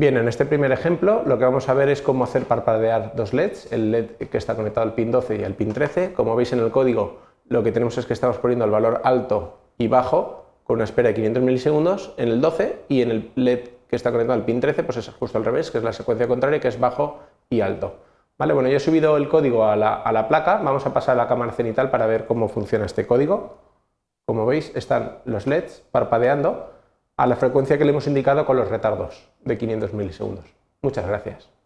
Bien, en este primer ejemplo lo que vamos a ver es cómo hacer parpadear dos LEDs, el LED que está conectado al pin 12 y al pin 13. Como veis en el código lo que tenemos es que estamos poniendo el valor alto y bajo con una espera de 500 milisegundos en el 12 y en el LED que está conectado al pin 13 pues es justo al revés, que es la secuencia contraria que es bajo y alto. Vale, bueno, yo he subido el código a la, a la placa, vamos a pasar a la cámara cenital para ver cómo funciona este código. Como veis están los LEDs parpadeando a la frecuencia que le hemos indicado con los retardos de 500 milisegundos. Muchas gracias.